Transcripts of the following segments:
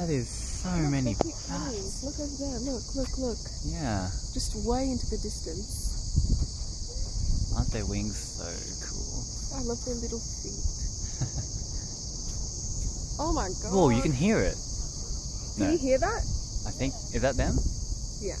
That is so Look, many they keep coming. bats. Look over there. Look, look, look. Yeah. Just way into the distance. Aren't their wings so cool? I love their little feet. oh my god. Whoa, you can hear it. Can No, you hear that? I think is that them? Yeah.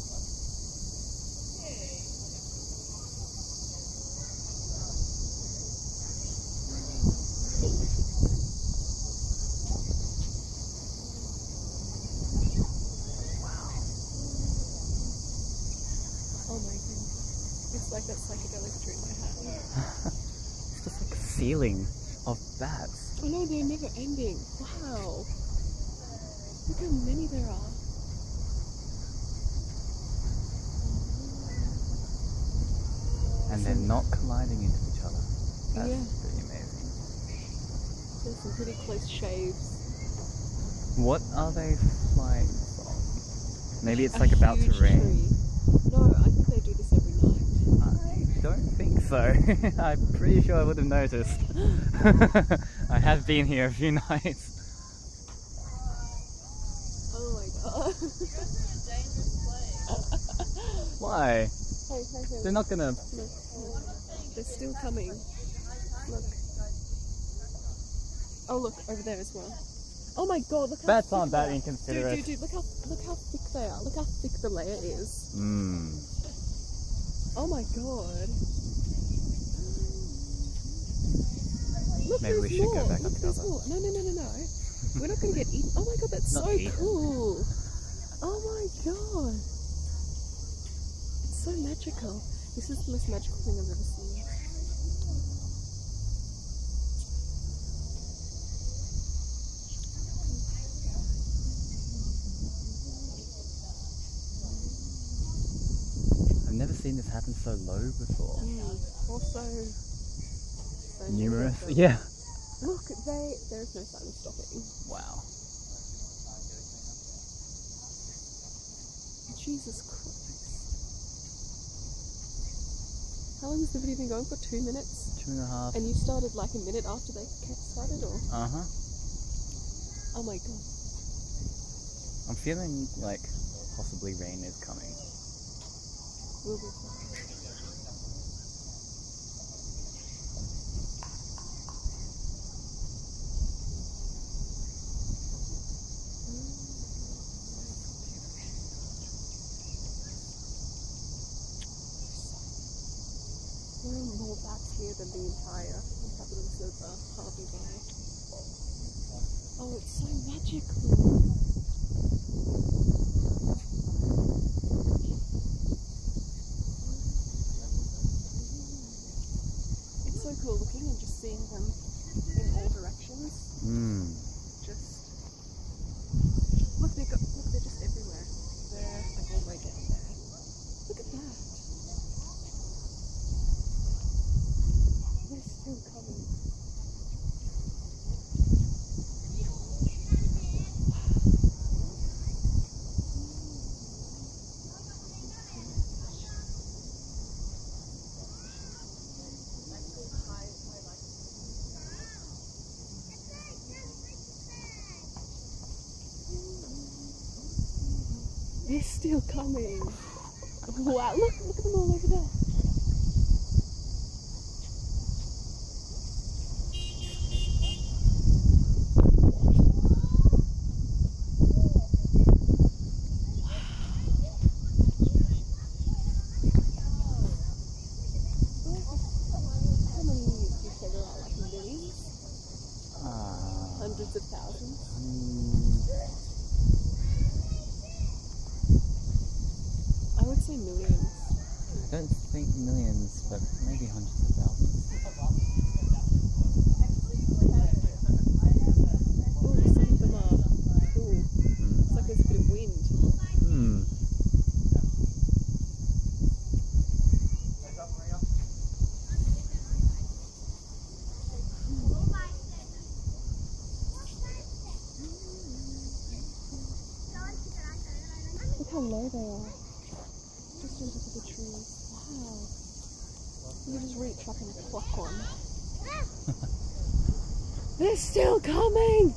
Oh my goodness. It's like that psychedelic tree in my hat. It's just like a ceiling of bats. Oh no, they're never ending. Wow. Look how many there are. And they're not colliding into each other. That's Yeah. pretty amazing. There's some pretty close shaves. What are they flying from? Maybe it's A like about to rain. tree. No, I think they do this every night. I don't think so. I'm pretty sure I would have noticed. I have been here a few nights. Oh my god. Why? hey, hey, hey. They're not gonna. They're still coming. Look. Oh look, over there as well. Oh my god, look how Bats thick they that inconsiderate. Dude, dude, dude, look how look how thick they are. Look how thick the layer is. Mmm. Oh my god. Look, Maybe we should more. go back Look, up there's more. No, no, no, no, no. We're not gonna get eaten. Oh my god, that's Not so eaten. cool. Oh my god. It's so magical. This is the most magical thing I've ever seen. I've never seen this happen so low before. Mm. Also, so Numerous. Yeah. Look, they there is no sign of stopping. Wow. Jesus Christ. How long has the video been going for? Two minutes? Two and a half. And you started like a minute after they started, or? Uh huh. Oh my god. I'm feeling like possibly rain is coming. Will be fine. There are more back here than the entire inhabitants of uh, Hervey Bay. Oh, it's so magical. It's so cool looking and just seeing them in all directions. Mmm. Just look, they got look, they're just everywhere. They're like all the way down there. Look at that. They're still coming. They're still coming. Wow, look, look at them all over there. How many do you say there are? Like millions? Hundreds of thousands? mm, I would say millions. I don't think millions, but maybe hundreds of thousands. Oh, some of them are. Ooh, Mm. it's like there's a bit of wind. Hmm. Look how low they are. Just on top of the trees. Wow. You just reach up and pluck one. They're still coming!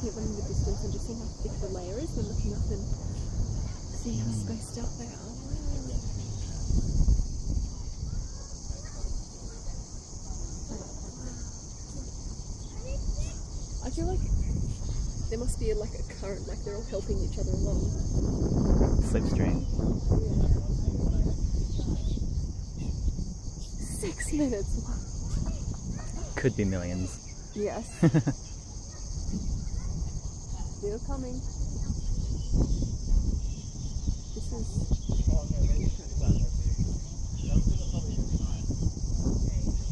the distance and just seeing how thick the layer is looking up and seeing how hmm. spaced out they are. I feel like there must be like a current, like they're all helping each other along. Slipstream. Yeah. Six minutes. Could be millions. Yes. Still coming. This is.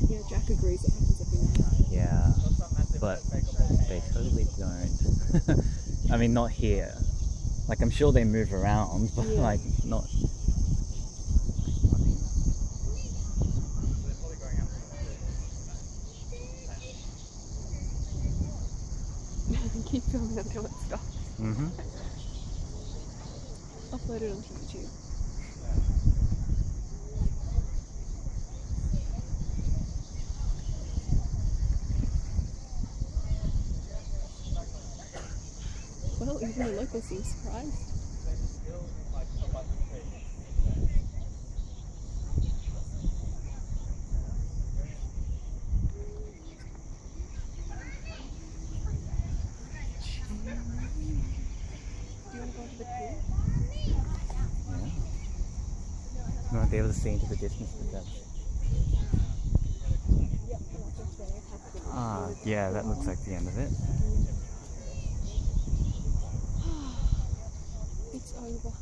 Yeah, Jack agrees it happens every night. Yeah, but they totally don't. I mean, not here. Like, I'm sure they move around, but Yeah. like, not. Keep filming until it. Mm-hmm. Upload it onto YouTube. Well, even the locals seem surprised. Do you want to go to the pool? Yeah. Won't be able to the distance with happened. Ah, yeah, that looks like the end of it. It's over.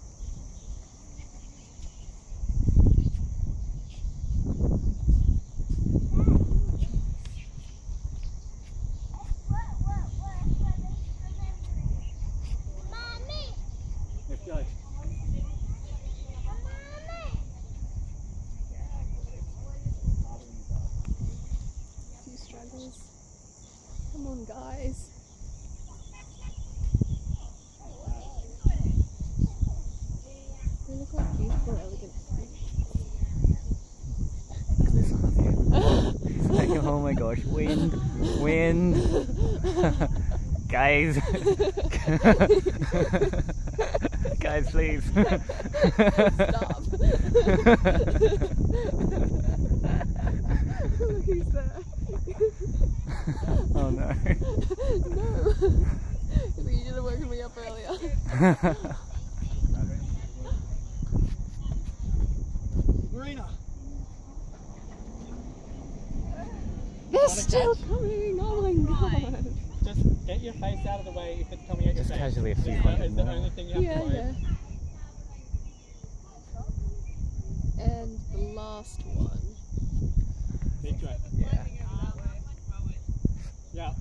Few struggles. Come on, guys. They look like beautiful, elegant Look at this one here. It's like, oh my gosh, wind, wind. Guys. Guys, please. Stop. Look who's there. oh no. no. you should have woken me up earlier. Marina. They're Wanna still catch? coming. Oh my god. Just get your face out of the way if it's coming at your Just face. casually a few Yeah, the only thing you have Yeah, to worry. yeah. And the last one. Yeah. Yeah.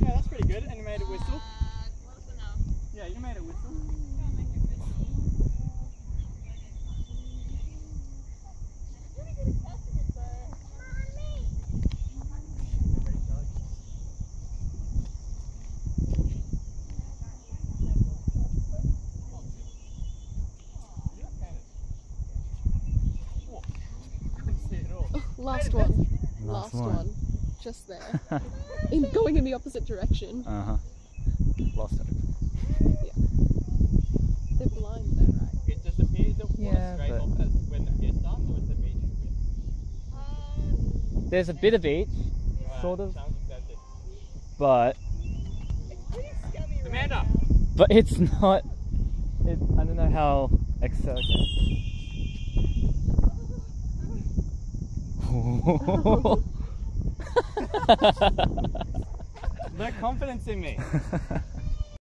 Yeah, that's pretty good. And you made a whistle. Uh, yeah, you made a whistle. Last one. Last Last one. one. Just there. in going in the opposite direction. Uh huh. Lost it. Yeah. They're blind though, right? It just appears that water Yeah, straight but- off as when the hair starts, or is the beach? There's a bit of beach, Sort of. Sounds expensive. but Amanda! but it's not. It, I don't know how exerting. No confidence in me.